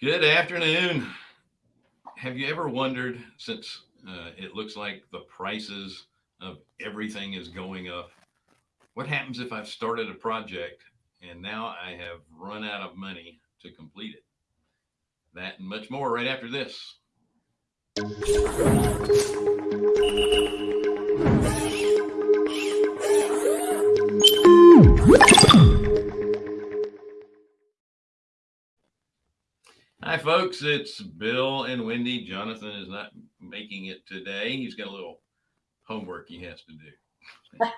Good afternoon. Have you ever wondered, since uh, it looks like the prices of everything is going up, what happens if I've started a project and now I have run out of money to complete it? That and much more right after this. Hi, folks. It's Bill and Wendy. Jonathan is not making it today. He's got a little homework he has to do.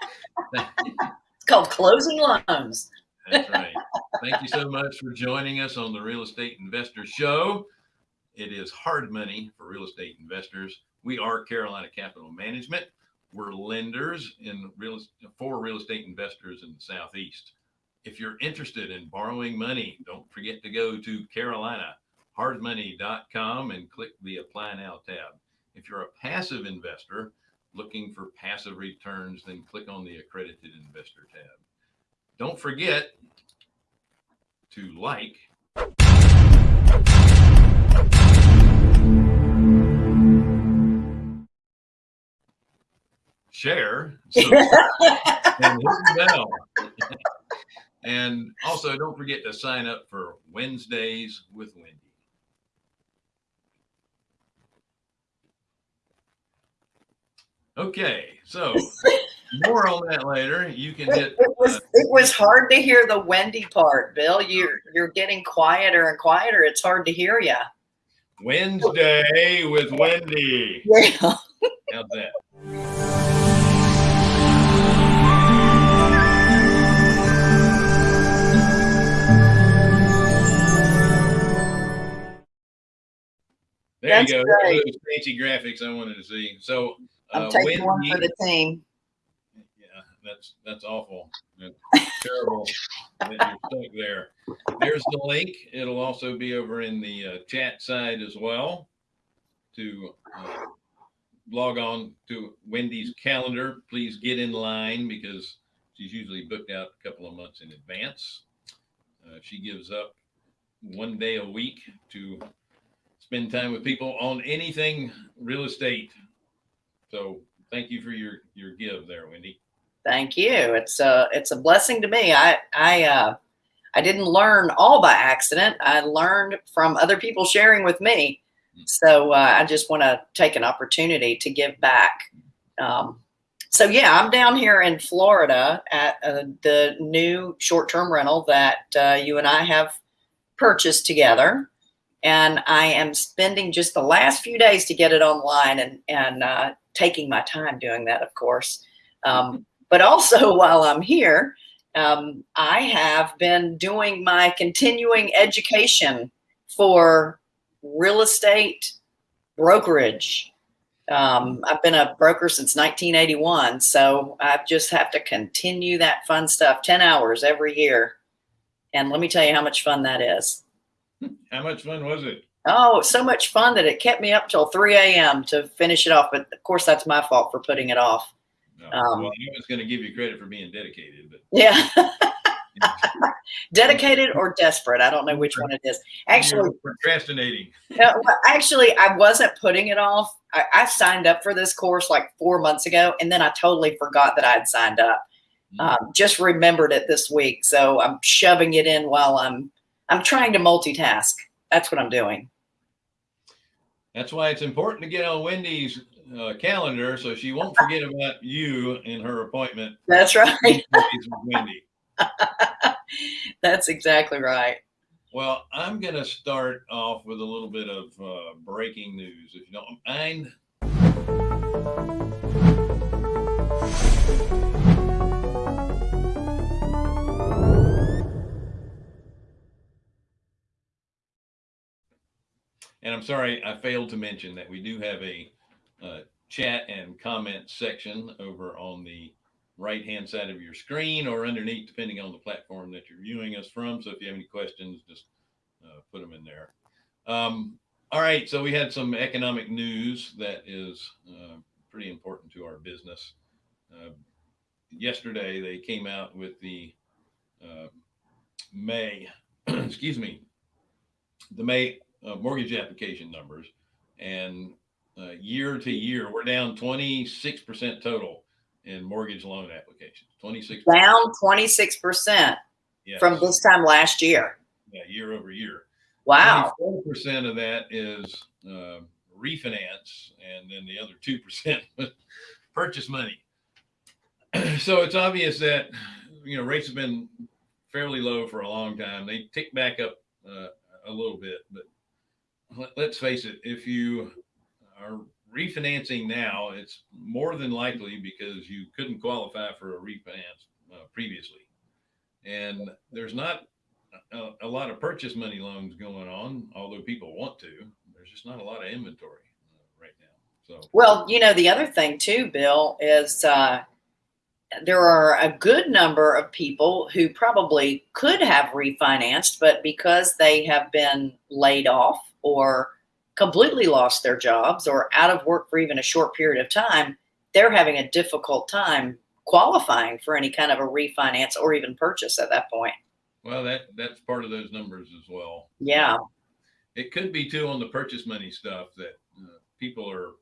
it's called closing loans. That's right. Thank you so much for joining us on the Real Estate Investor Show. It is hard money for real estate investors. We are Carolina Capital Management. We're lenders in real for real estate investors in the Southeast. If you're interested in borrowing money, don't forget to go to Carolina hardmoney.com and click the apply now tab. If you're a passive investor looking for passive returns, then click on the accredited investor tab. Don't forget to like share and, and also don't forget to sign up for Wednesdays with Wendy. Okay, so more on that later. You can hit. It was uh, it was hard to hear the Wendy part, Bill. You're you're getting quieter and quieter. It's hard to hear you. Wednesday with Wendy. Yeah. How's that? There That's you go. Those fancy graphics I wanted to see. So I'm uh, taking one for the team. Yeah, that's that's awful. That's terrible that you're stuck there. There's the link. It'll also be over in the uh, chat side as well to uh, log on to Wendy's calendar. Please get in line because she's usually booked out a couple of months in advance. Uh, she gives up one day a week to spend time with people on anything real estate so thank you for your your give there, Wendy. Thank you. It's a it's a blessing to me. I I uh, I didn't learn all by accident. I learned from other people sharing with me. Hmm. So uh, I just want to take an opportunity to give back. Um, so yeah, I'm down here in Florida at uh, the new short-term rental that uh, you and I have purchased together, and I am spending just the last few days to get it online and and uh, taking my time doing that, of course. Um, but also while I'm here, um, I have been doing my continuing education for real estate brokerage. Um, I've been a broker since 1981, so I just have to continue that fun stuff 10 hours every year. And let me tell you how much fun that is. How much fun was it? Oh, so much fun that it kept me up till 3 a.m. to finish it off. But of course, that's my fault for putting it off. No. Um, well, I was going to give you credit for being dedicated, but yeah, dedicated or desperate. I don't know which one it is. Actually, procrastinating. Uh, actually, I wasn't putting it off. I, I, signed up for this course like four months ago, and then I totally forgot that I had signed up. Mm-hmm. Um, just remembered it this week, so I'm shoving it in while I'm I'm trying to multitask that's what I'm doing. That's why it's important to get on Wendy's uh, calendar so she won't forget about you in her appointment. That's right. Wendy. That's exactly right. Well, I'm going to start off with a little bit of uh, breaking news, if you don't mind. And I'm sorry, I failed to mention that we do have a uh, chat and comment section over on the right hand side of your screen or underneath, depending on the platform that you're viewing us from. So if you have any questions, just uh, put them in there. Um, all right, so we had some economic news that is uh, pretty important to our business. Uh, yesterday, they came out with the uh, May, excuse me, the May uh, mortgage application numbers, and uh, year to year, we're down 26% total in mortgage loan applications. 26 Down 26% yes. from this time last year. yeah, year over year. Wow. Four percent of that is uh, refinance, and then the other two percent purchase money. so it's obvious that you know rates have been fairly low for a long time. They tick back up uh, a little bit, but let's face it: if you are refinancing now, it's more than likely because you couldn't qualify for a refinance uh, previously, and there's not a, a lot of purchase money loans going on, although people want to. There's just not a lot of inventory uh, right now. So Well, you know, the other thing too, Bill, is uh, there are a good number of people who probably could have refinanced, but because they have been laid off or completely lost their jobs or out of work for even a short period of time, they're having a difficult time qualifying for any kind of a refinance or even purchase at that point. well, that that's part of those numbers as well. Yeah. It could be too on the purchase money stuff that uh, people are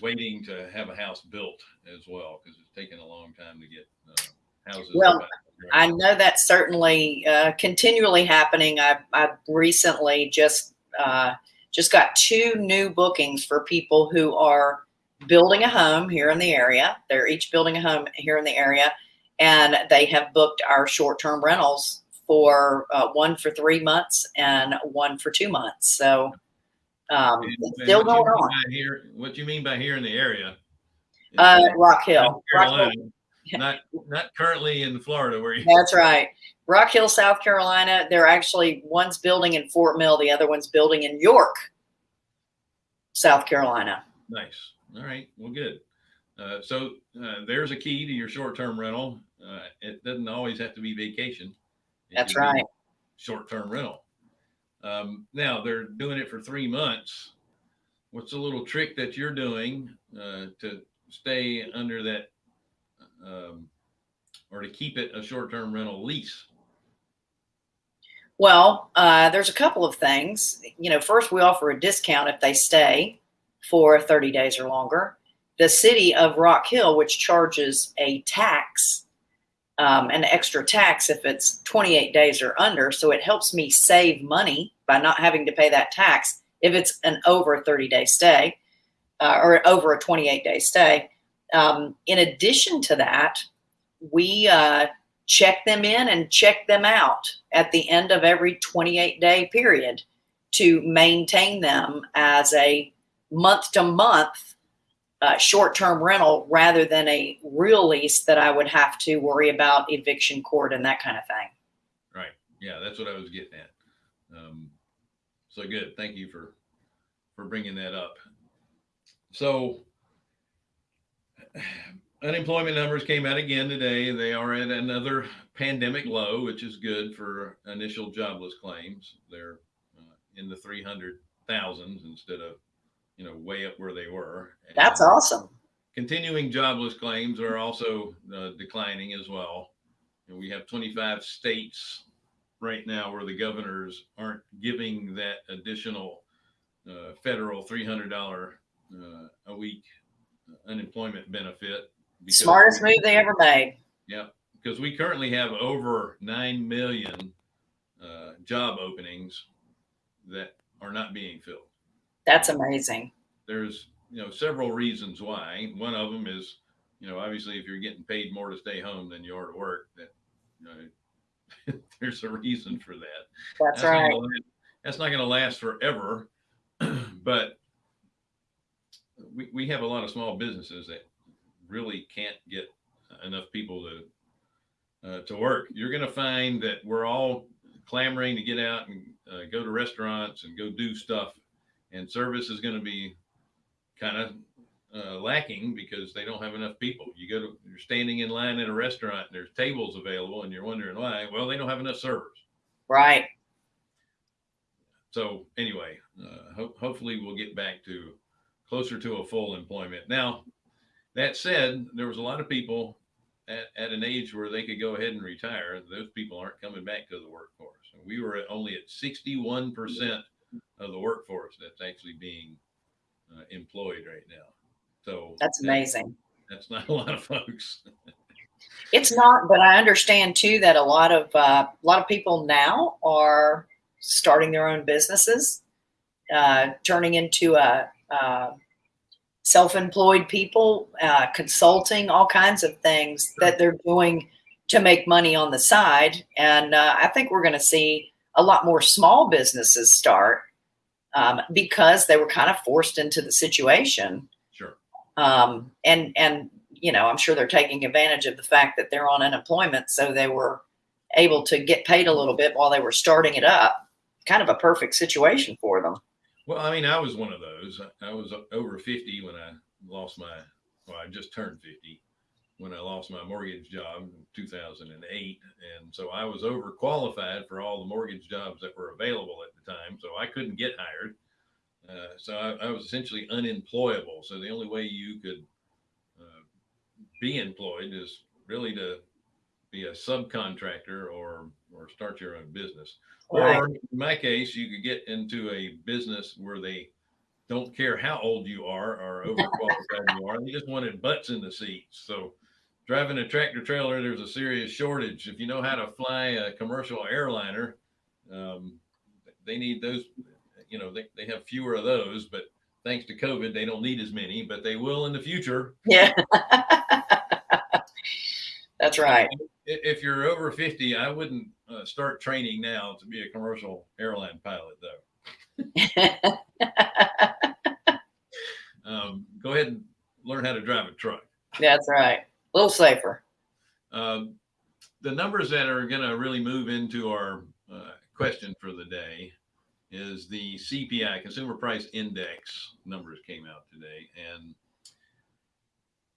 waiting to have a house built as well because it's taking a long time to get uh, houses. Well, built. I know that's certainly uh, continually happening. I, I recently just uh, just got two new bookings for people who are building a home here in the area. They're each building a home here in the area, and they have booked our short-term rentals for uh, one for three months and one for two months. So um, And- it's still what going on. Here, what do you mean by here in the area? Uh, Rock Hill. Rock Hill. Not not currently in Florida where you. That's right. Rock Hill, South Carolina. They're actually one's building in Fort Mill, the other one's building in York, South Carolina. Nice. All right. Well, good. Uh, so uh, there's a key to your short-term rental. Uh, it doesn't always have to be vacation. It That's right. Short-term rental. Um, now they're doing it for three months. What's a little trick that you're doing uh, to stay under that, um, or to keep it a short-term rental lease? Well, uh, there's a couple of things. You know, first we offer a discount if they stay for 30 days or longer. The city of Rock Hill, which charges a tax, um, an extra tax if it's 28 days or under, so it helps me save money by not having to pay that tax if it's an over 30 day stay uh, or over a 28 day stay. Um, in addition to that, we uh, check them in and check them out at the end of every 28 day period to maintain them as a month to month uh, short term rental rather than a real lease that I would have to worry about eviction court and that kind of thing. Right. Yeah, that's what I was getting at. Um, so good. Thank you for for bringing that up. So unemployment numbers came out again today. They are at another pandemic low, which is good for initial jobless claims. They're uh, in the 300,000s instead of, you know, way up where they were. That's And awesome. Continuing jobless claims are also uh, declining as well. And we have 25 states right now where the governors aren't giving that additional uh, federal $300 uh, a week unemployment benefit. Smartest move they ever made. yeah, because we currently have over 9 million uh, job openings that are not being filled. That's amazing. There's, you know, several reasons why. One of them is, you know, obviously if you're getting paid more to stay home than you are to work, that, you know, there's a reason for that. That's not right. gonna That's not going to last forever, but we, we have a lot of small businesses that really can't get enough people to uh, to work. You're going to find that we're all clamoring to get out and uh, go to restaurants and go do stuff, and service is going to be kind of uh, lacking because they don't have enough people. You go to you're standing in line at a restaurant and there's tables available, and you're wondering why. Well, they don't have enough servers. Right. So anyway, uh, ho- hopefully we'll get back to closer to a full employment. Now, that said, there was a lot of people at, at an age where they could go ahead and retire. Those people aren't coming back to the workforce. And we were at only at 61% of the workforce that's actually being uh, employed right now. So That's that- amazing. that's not a lot of folks. It's not, but I understand too that a lot of uh, a lot of people now are starting their own businesses, uh, turning into a, uh self-employed people, uh, consulting, all kinds of things that they're doing to make money on the side. And uh, I think we're going to see a lot more small businesses start um, because they were kind of forced into the situation Sure. um, and and you know i'm sure they're taking advantage of the fact that they're on unemployment so they were able to get paid a little bit while they were starting it up kind of a perfect situation for them Well, I mean, I was one of those. I was over 50 when I lost my, well, I just turned 50 when I lost my mortgage job in 2008. And so I was overqualified for all the mortgage jobs that were available at the time. So I couldn't get hired. Uh, so I, I was essentially unemployable. So the only way you could uh, be employed is really to be a subcontractor or or start your own business. Right. Or in my case, you could get into a business where they don't care how old you are or overqualified you are. They just wanted butts in the seats. So driving a tractor trailer, there's a serious shortage. If you know how to fly a commercial airliner, um, they need those, you know, they, they have fewer of those, but thanks to COVID, they don't need as many, but they will in the future. yeah that's right If you're over 50, I wouldn't uh, start training now to be a commercial airline pilot, though. Um, go ahead and learn how to drive a truck. that's right a little safer Um, the numbers that are going to really move into our uh, question for the day is the CPI, Consumer Price Index numbers came out today, and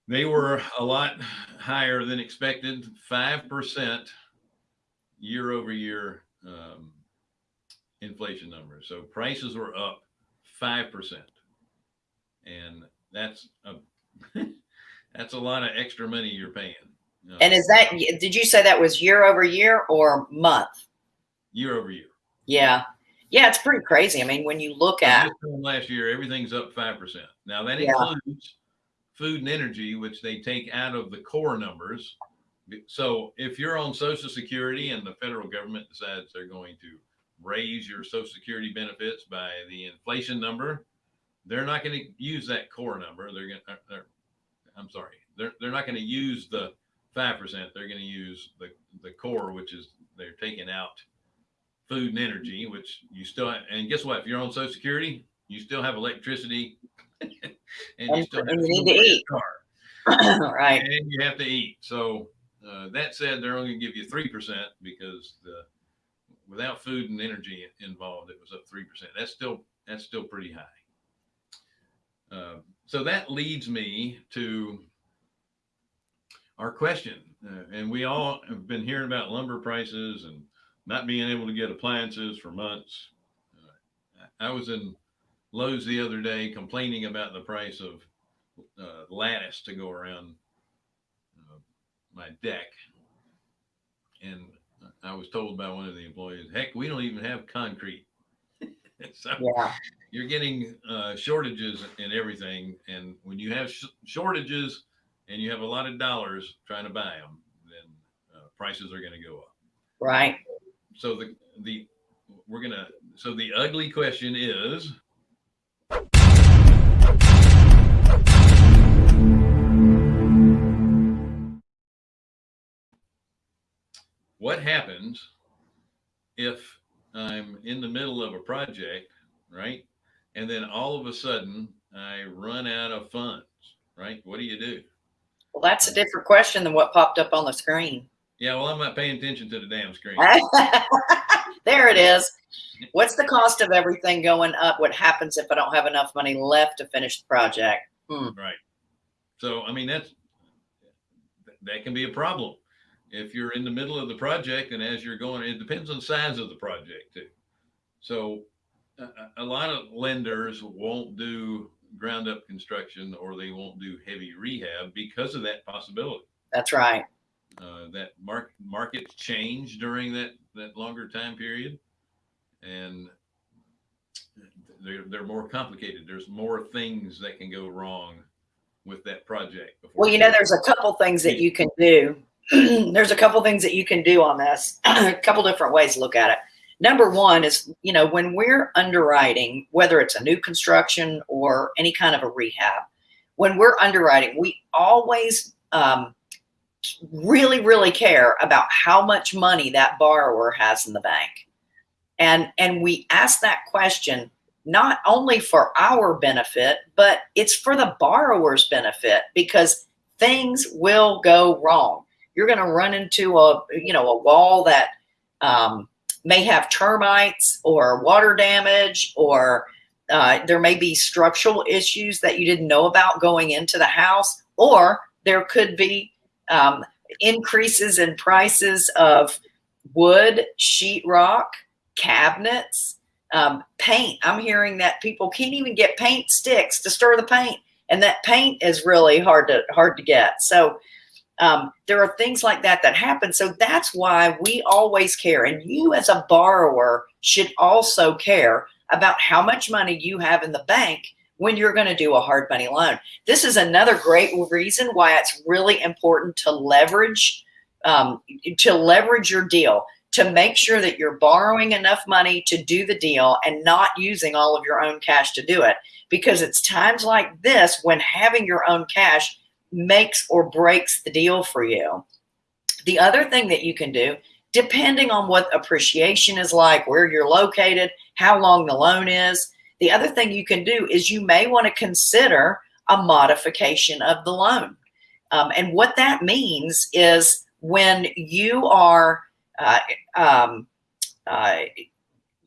they were a lot higher than expected, 5% year over year um, inflation numbers. So prices were up 5%. And that's a, that's a lot of extra money you're paying. Uh, and is that did you say that was year over year or month year over year. yeah yeah it's pretty crazy i mean when you look at last year, everything's up five percent. Now that includes food and energy, which they take out of the core numbers. So if you're on Social Security and the federal government decides they're going to raise your Social Security benefits by the inflation number, they're not going to use that core number. They're going to, uh, uh, I'm sorry, they're, they're not going to use the 5%. They're going to use the, the core, which is they're taking out food and energy, which you still, and guess what? If you're on Social Security, you still have electricity and you still have you to eat. car right and you have to eat. So uh, that said, they're only going to give you three percent because the without food and energy involved, it was up three percent. That's still that's still pretty high. Uh, so that leads me to our question, uh, and we all have been hearing about lumber prices and not being able to get appliances for months. Uh, I was in Lowe's the other day complaining about the price of uh, lattice to go around uh, my deck. And I was told by one of the employees, heck, we don't even have concrete. so yeah you're getting uh, shortages in everything. And when you have sh- shortages and you have a lot of dollars trying to buy them, then uh, prices are going to go up. right So the, the, we're going to, so the ugly question is, happens if I'm in the middle of a project, right? And then all of a sudden I run out of funds, right? What do you do? well that's a different question than what popped up on the screen Yeah, well, I'm not paying attention to the damn screen. there it is. What's the cost of everything going up? What happens if I don't have enough money left to finish the project? Hmm. Right. So, I mean, that's that can be a problem if you're in the middle of the project and as you're going. It depends on the size of the project too. So, a, a- lot of lenders won't do ground up construction or they won't do heavy rehab because of that possibility. That's right. Uh, that market markets change during that that longer time period, and they're, they're more complicated. There's more things that can go wrong with that project. before Well, you know, there's a couple things that you can do. there's a couple things that you can do on this. a couple different ways to look at it. Number one is, you know, when we're underwriting, whether it's a new construction or any kind of a rehab, when we're underwriting, we always um, really, really care about how much money that borrower has in the bank. And, and we ask that question not only for our benefit, but it's for the borrower's benefit because things will go wrong. You're going to run into a, you know, a wall that um, may have termites or water damage, or uh, there may be structural issues that you didn't know about going into the house, or there could be um, increases in prices of wood, sheetrock, cabinets, um, paint. I'm hearing that people can't even get paint sticks to stir the paint, and that paint is really hard to hard to get. So um, there are things like that that happen. So that's why we always care, and you as a borrower should also care about how much money you have in the bank when you're going to do a hard money loan. This is another great reason why it's really important to leverage um, to leverage your deal to make sure that you're borrowing enough money to do the deal and not using all of your own cash to do it. Because it's times like this when having your own cash makes or breaks the deal for you. The other thing that you can do, depending on what appreciation is like, where you're located, how long the loan is, the other thing you can do is you may want to consider a modification of the loan. Um, and what that means is when you are uh, um, uh,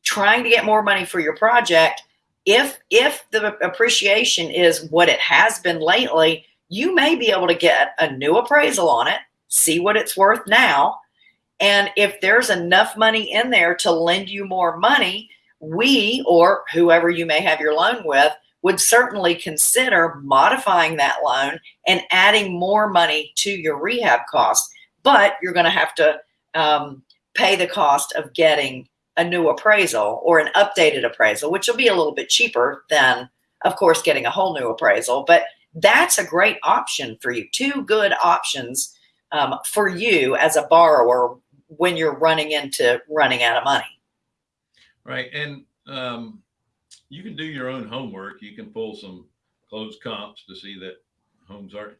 trying to get more money for your project, if if the appreciation is what it has been lately, you may be able to get a new appraisal on it, see what it's worth now, and if there's enough money in there to lend you more money, we or whoever you may have your loan with would certainly consider modifying that loan and adding more money to your rehab costs. But you're going to have to um, pay the cost of getting a new appraisal or an updated appraisal, which will be a little bit cheaper than, of course, getting a whole new appraisal. But that's a great option for you. Two good options um, for you as a borrower when you're running into running out of money. Right. And um, you can do your own homework. You can pull some closed comps to see that homes are,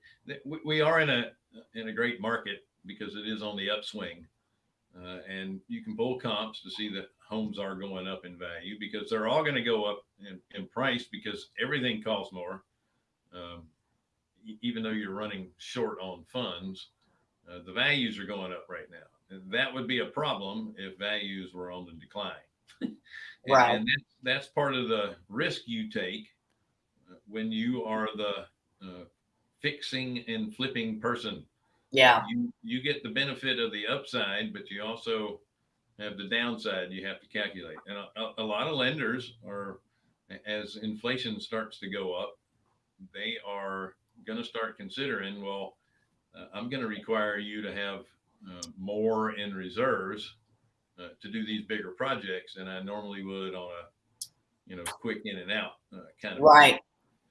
we are in a, in a great market because it is on the upswing. Uh, and you can pull comps to see that homes are going up in value because they're all going to go up in, in, price because everything costs more. Um, even though you're running short on funds, uh, the values are going up right now. That would be a problem if values were on the decline. and, right. and that's, that's, part of the risk you take uh, when you are the uh, fixing and flipping person yeah. You you get the benefit of the upside, but you also have the downside you have to calculate. And a, a lot of lenders are, as inflation starts to go up, they are going to start considering, well, uh, I'm going to require you to have uh, more in reserves uh, to do these bigger projects than I normally would on a, you know, quick in and out uh, kind of. Right.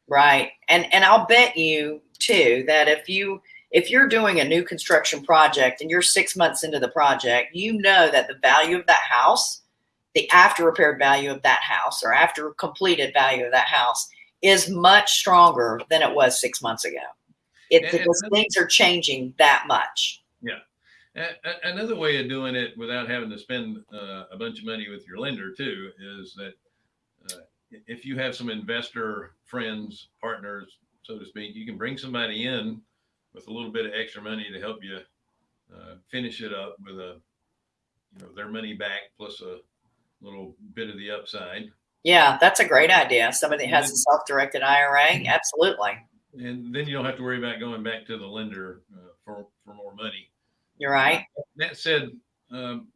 Right. And, and I'll bet you too, that if you, if you're doing a new construction project and you're six months into the project, you know that the value of that house, the after repaired value of that house or after completed value of that house is much stronger than it was six months ago. It, and, because and things are changing that much. Yeah. Another way of doing it without having to spend uh, a bunch of money with your lender too is that uh, if you have some investor friends, partners, so to speak, you can bring somebody in with a little bit of extra money to help you uh, finish it up with a, you know, their money back plus a little bit of the upside. Yeah, that's a great idea. Somebody has then, a self-directed IRA, absolutely. And then you don't have to worry about going back to the lender uh, for for more money. You're right. That said, um,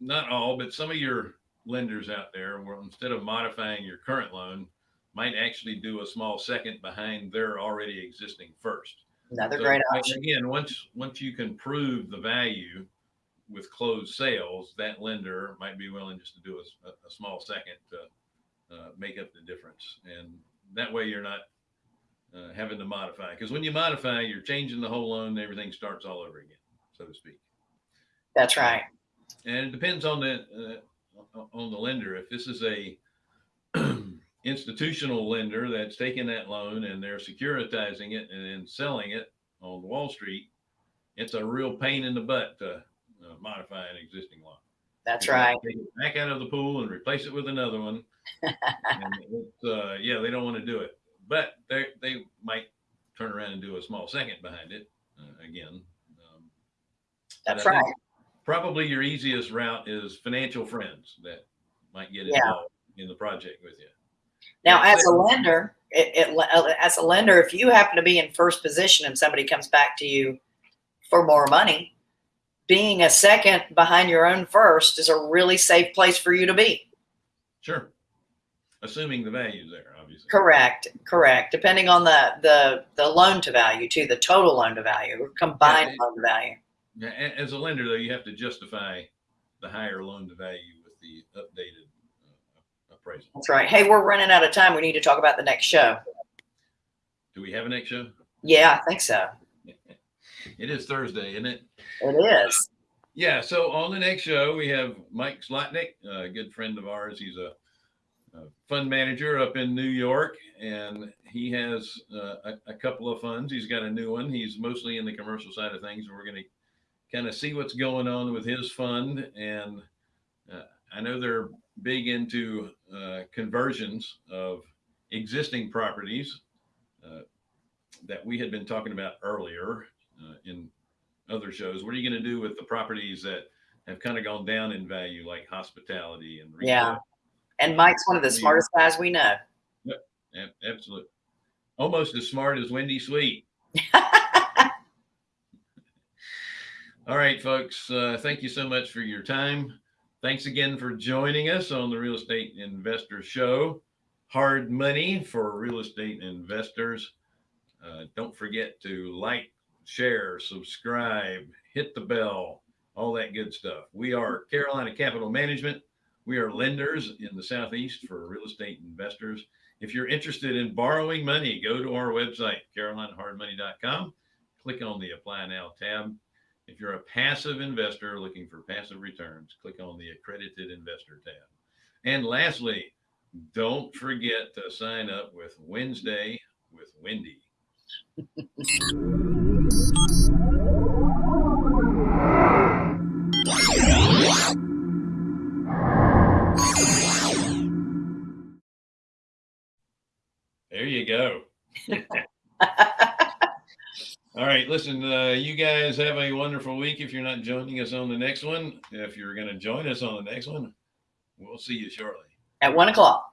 not all, but some of your lenders out there, where instead of modifying your current loan, might actually do a small second behind their already existing first. Another so, great option. Again, once once you can prove the value with closed sales, that lender might be willing just to do a, a small second to uh, make up the difference. And that way you're not uh, having to modify. Because when you modify, you're changing the whole loan, and everything starts all over again, so to speak. That's right. And it depends on the uh, on the lender. If this is a institutional lender that's taking that loan and they're securitizing it and then selling it on Wall Street, it's a real pain in the butt to uh, modify an existing loan. That's You right. Take it back out of the pool and replace it with another one. And it's, uh, yeah, they don't want to do it, but they they might turn around and do a small second behind it uh, again. Um, That's right. Probably your easiest route is financial friends that might get Yeah. involved in the project with you. Now, Yeah, as a lender, it, it, as a lender, if you happen to be in first position and somebody comes back to you for more money, being a second behind your own first is a really safe place for you to be. Sure. Assuming the value's there, obviously. Correct, correct. Depending on the the the loan to value too, the total loan to value or combined Yeah. loan to value. Yeah, As a lender, though, you have to justify the higher loan to value with the updated uh, appraisal. That's right. Hey, we're running out of time. We need to talk about the next show. Do we have a next show? Yeah, I think so. It is Thursday, isn't it? It is. Yeah. So on the next show, we have Mike Slotnick, a good friend of ours. He's a fund manager up in New York, and he has uh, a, a couple of funds. He's got a new one. He's mostly in the commercial side of things. We're going to kind of see what's going on with his fund. And uh, I know they're big into uh, conversions of existing properties uh, that we had been talking about earlier uh, in other shows. What are you going to do with the properties that have kind of gone down in value, like hospitality and retail? Yeah. And Mike's one of the smartest guys we know. Ab- absolutely. Almost as smart as Wendy Sweet. All right, folks. Uh, thank you so much for your time. Thanks again for joining us on the Real Estate Investor Show. Hard money for real estate investors. Uh, don't forget to like, share, subscribe, hit the bell, all that good stuff. We are Carolina Capital Management. We are lenders in the Southeast for real estate investors. If you're interested in borrowing money, go to our website, carolinahardmoney.com. Click on the Apply Now tab. If you're a passive investor looking for passive returns, click on the Accredited Investor tab. And lastly, don't forget to sign up with Wednesday with Wendy. There you go. All right, listen, uh, you guys have a wonderful week. If you're not joining us on the next one, if you're going to join us on the next one, we'll see you shortly. At one o'clock.